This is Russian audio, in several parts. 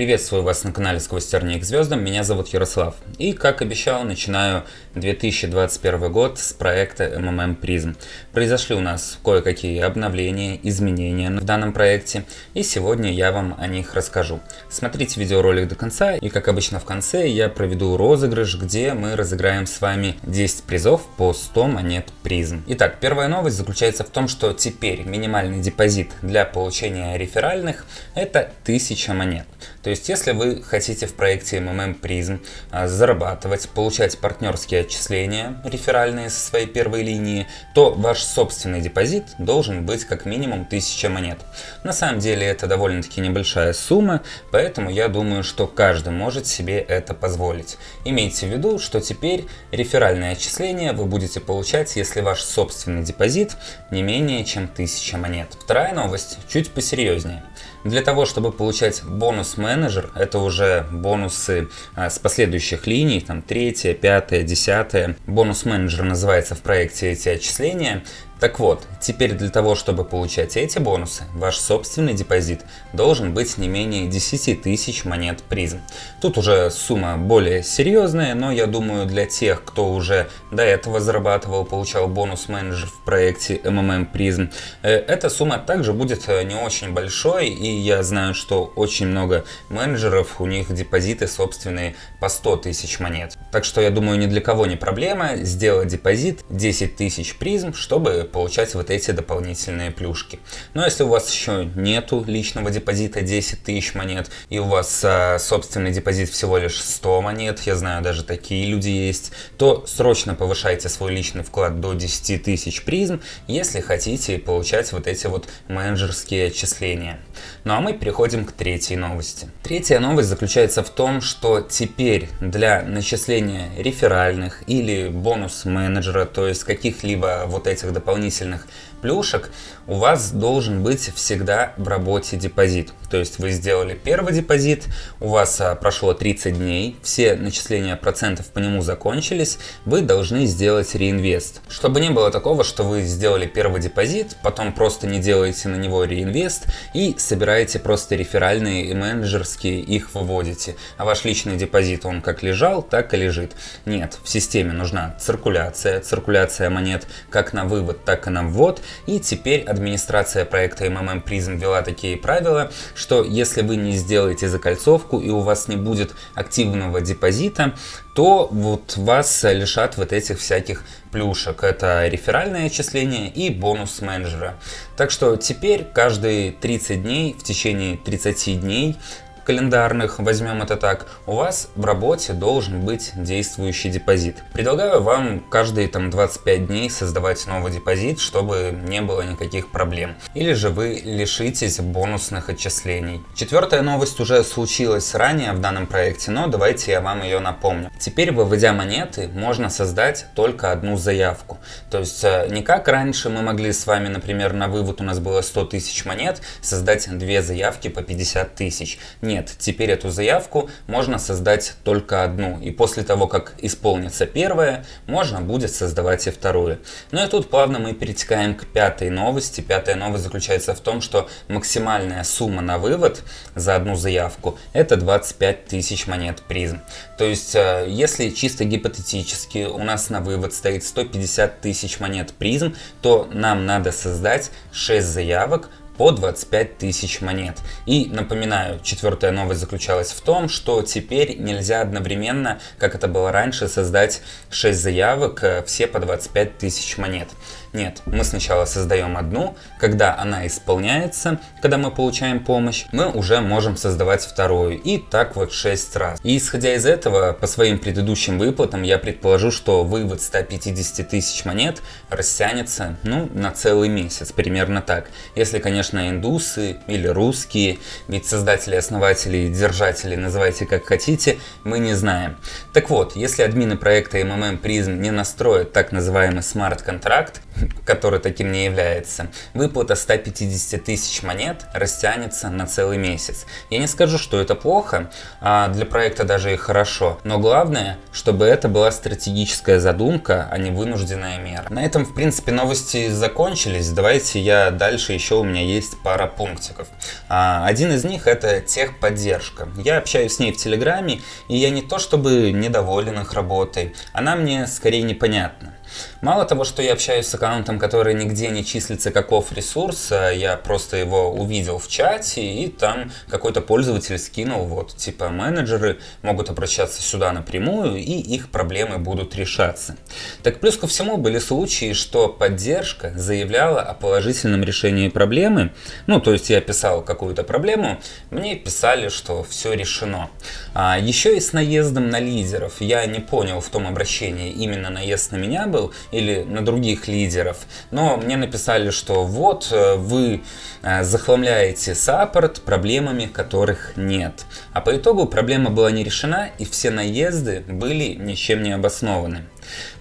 Приветствую вас на канале Сквозь тернии к звездам, меня зовут Ярослав. И, как обещал, начинаю 2021 год с проекта MMM Prism. Произошли у нас кое-какие обновления, изменения в данном проекте, и сегодня я вам о них расскажу. Смотрите видеоролик до конца, и как обычно в конце я проведу розыгрыш, где мы разыграем с вами 10 призов по 100 монет Prism. Итак, первая новость заключается в том, что теперь минимальный депозит для получения реферальных это 1000 монет. То есть, если вы хотите в проекте MMM Prism а, зарабатывать, получать партнерские отчисления реферальные со своей первой линии, то ваш собственный депозит должен быть как минимум 1000 монет. На самом деле это довольно-таки небольшая сумма, поэтому я думаю, что каждый может себе это позволить. Имейте в виду, что теперь реферальные отчисления вы будете получать, если ваш собственный депозит не менее чем 1000 монет. Вторая новость чуть посерьезнее. Для того, чтобы получать бонус менеджер, это уже бонусы а, с последующих линий, там третья, пятая, десятая. Бонус менеджер называется в проекте эти отчисления. Так вот, теперь для того, чтобы получать эти бонусы, ваш собственный депозит должен быть не менее 10 тысяч монет призм. Тут уже сумма более серьезная, но я думаю для тех, кто уже до этого зарабатывал, получал бонус менеджер в проекте MMM Prism, э, эта сумма также будет э, не очень большой, и я знаю, что очень много менеджеров, у них депозиты собственные по 100 тысяч монет. Так что я думаю, ни для кого не проблема сделать депозит 10 тысяч призм, чтобы получать вот эти дополнительные плюшки. Но если у вас еще нету личного депозита 10 тысяч монет, и у вас а, собственный депозит всего лишь 100 монет, я знаю, даже такие люди есть, то срочно повышайте свой личный вклад до 10 тысяч призм, если хотите получать вот эти вот менеджерские отчисления. Ну а мы переходим к третьей новости. Третья новость заключается в том, что теперь для начисления реферальных или бонус менеджера, то есть каких-либо вот этих дополнительных дополнительных плюшек, у вас должен быть всегда в работе депозит. То есть вы сделали первый депозит, у вас а, прошло 30 дней, все начисления процентов по нему закончились, вы должны сделать реинвест. Чтобы не было такого, что вы сделали первый депозит, потом просто не делаете на него реинвест и собираете просто реферальные и менеджерские, их выводите. А ваш личный депозит, он как лежал, так и лежит. Нет, в системе нужна циркуляция, циркуляция монет как на вывод, так и на ввод. И теперь администрация проекта MMM Prism ввела такие правила, что если вы не сделаете закольцовку и у вас не будет активного депозита, то вот вас лишат вот этих всяких плюшек. Это реферальное отчисление и бонус менеджера. Так что теперь каждые 30 дней, в течение 30 дней календарных, возьмем это так, у вас в работе должен быть действующий депозит. Предлагаю вам каждые там 25 дней создавать новый депозит, чтобы не было никаких проблем. Или же вы лишитесь бонусных отчислений. Четвертая новость уже случилась ранее в данном проекте, но давайте я вам ее напомню. Теперь, выводя монеты, можно создать только одну заявку. То есть э, не как раньше мы могли с вами, например, на вывод у нас было 100 тысяч монет, создать две заявки по 50 тысяч. Нет, нет, теперь эту заявку можно создать только одну, и после того, как исполнится первая, можно будет создавать и вторую. Ну и тут плавно мы перетекаем к пятой новости. Пятая новость заключается в том, что максимальная сумма на вывод за одну заявку это 25 тысяч монет призм. То есть, э, если чисто гипотетически у нас на вывод стоит 150 тысяч монет призм, то нам надо создать 6 заявок по 25 тысяч монет. И напоминаю, четвертая новость заключалась в том, что теперь нельзя одновременно, как это было раньше, создать 6 заявок, э, все по 25 тысяч монет. Нет, мы сначала создаем одну, когда она исполняется, когда мы получаем помощь, мы уже можем создавать вторую. И так вот 6 раз. И исходя из этого, по своим предыдущим выплатам, я предположу, что вывод 150 тысяч монет растянется, ну, на целый месяц, примерно так. Если, конечно, индусы или русские, ведь создатели, основатели, держатели, называйте как хотите, мы не знаем. Так вот, если админы проекта MMM Prism не настроят так называемый смарт-контракт, который таким не является, выплата 150 тысяч монет растянется на целый месяц. Я не скажу, что это плохо, а для проекта даже и хорошо, но главное, чтобы это была стратегическая задумка, а не вынужденная мера. На этом, в принципе, новости закончились. Давайте я дальше, еще у меня есть есть пара пунктиков. А, один из них это техподдержка. Я общаюсь с ней в Телеграме, и я не то чтобы недоволен их работой, она мне скорее непонятна. Мало того, что я общаюсь с аккаунтом, который нигде не числится как офф-ресурс, я просто его увидел в чате, и там какой-то пользователь скинул, вот, типа, менеджеры могут обращаться сюда напрямую, и их проблемы будут решаться. Так плюс ко всему были случаи, что поддержка заявляла о положительном решении проблемы, ну, то есть я писал какую-то проблему, мне писали, что все решено. А еще и с наездом на лидеров. Я не понял в том обращении, именно наезд на меня был, был, или на других лидеров, но мне написали, что вот э, вы э, захламляете саппорт проблемами, которых нет. А по итогу проблема была не решена, и все наезды были ничем не обоснованы.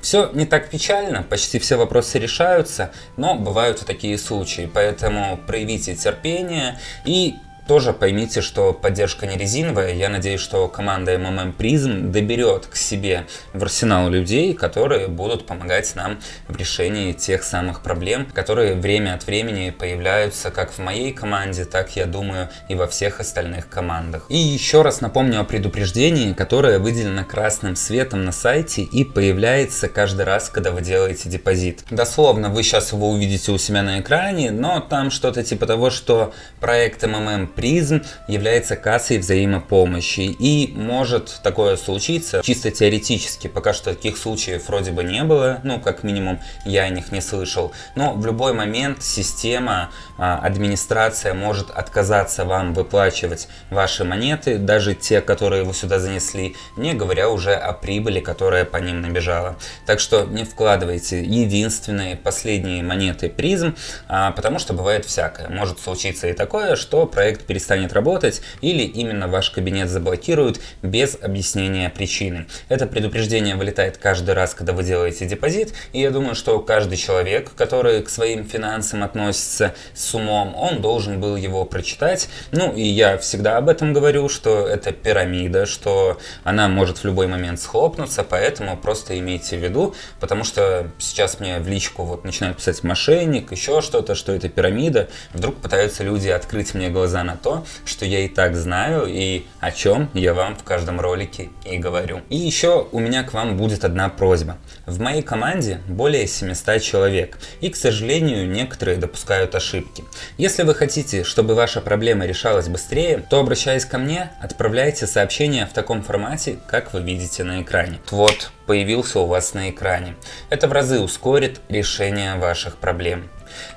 Все не так печально, почти все вопросы решаются, но бывают и такие случаи, поэтому проявите терпение и тоже поймите, что поддержка не резиновая. Я надеюсь, что команда MMM Prism доберет к себе в арсенал людей, которые будут помогать нам в решении тех самых проблем, которые время от времени появляются как в моей команде, так, я думаю, и во всех остальных командах. И еще раз напомню о предупреждении, которое выделено красным светом на сайте и появляется каждый раз, когда вы делаете депозит. Дословно вы сейчас его увидите у себя на экране, но там что-то типа того, что проект MMM призм является кассой взаимопомощи. И может такое случиться чисто теоретически. Пока что таких случаев вроде бы не было, ну как минимум я о них не слышал. Но в любой момент система, а, администрация может отказаться вам выплачивать ваши монеты, даже те, которые вы сюда занесли, не говоря уже о прибыли, которая по ним набежала. Так что не вкладывайте единственные последние монеты призм, а, потому что бывает всякое. Может случиться и такое, что проект перестанет работать или именно ваш кабинет заблокируют без объяснения причины. Это предупреждение вылетает каждый раз, когда вы делаете депозит, и я думаю, что каждый человек, который к своим финансам относится с умом, он должен был его прочитать. Ну и я всегда об этом говорю, что это пирамида, что она может в любой момент схлопнуться, поэтому просто имейте в виду, потому что сейчас мне в личку вот начинают писать мошенник, еще что-то, что это пирамида, вдруг пытаются люди открыть мне глаза на то, что я и так знаю и о чем я вам в каждом ролике и говорю. И еще у меня к вам будет одна просьба. В моей команде более 700 человек, и, к сожалению, некоторые допускают ошибки. Если вы хотите, чтобы ваша проблема решалась быстрее, то обращаясь ко мне, отправляйте сообщение в таком формате, как вы видите на экране. Вот, появился у вас на экране. Это в разы ускорит решение ваших проблем.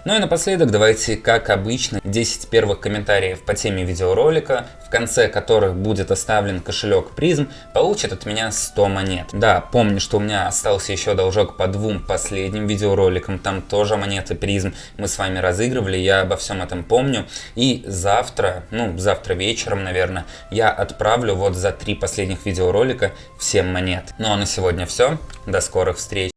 Ну и напоследок давайте, как обычно, 10 первых комментариев по теме видеоролика, в конце которых будет оставлен кошелек призм, получат от меня 100 монет. Да, помню, что у меня остался еще должок по двум последним видеороликам, там тоже монеты призм мы с вами разыгрывали, я обо всем этом помню. И завтра, ну завтра вечером, наверное, я отправлю вот за три последних видеоролика всем монет. Ну а на сегодня все, до скорых встреч.